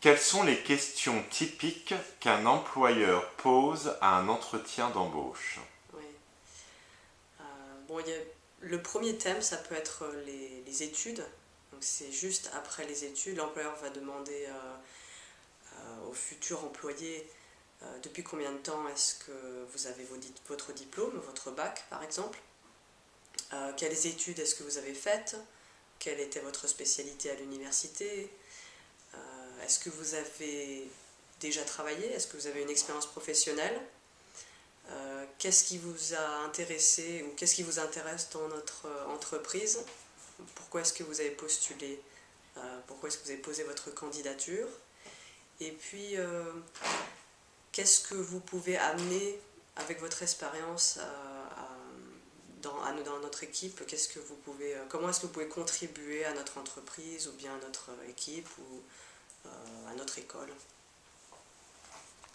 Quelles sont les questions typiques qu'un employeur pose à un entretien d'embauche? Oui. Euh, bon, le premier thème, ça peut être les, les études. Donc c'est juste après les études, l'employeur va demander euh, euh, au futur employé euh, depuis combien de temps est-ce que vous avez votre diplôme, votre bac par exemple? Euh, quelles études est-ce que vous avez faites? Quelle était votre spécialité à l'université? Euh, Est-ce que vous avez déjà travaillé? Est-ce que vous avez une expérience professionnelle? Euh, Qu'est-ce qui vous a intéressé ou qu'est-ce qui vous intéresse dans notre euh, entreprise? Pourquoi est-ce que vous avez postulé Euh, Pourquoi est-ce que vous avez posé votre candidature? Et puis, qu'est-ce que vous pouvez amener avec votre expérience dans, notre équipe? Qu'est-ce que vous pouvez, Comment est-ce que vous pouvez contribuer à notre entreprise ou bien à notre équipe à notre école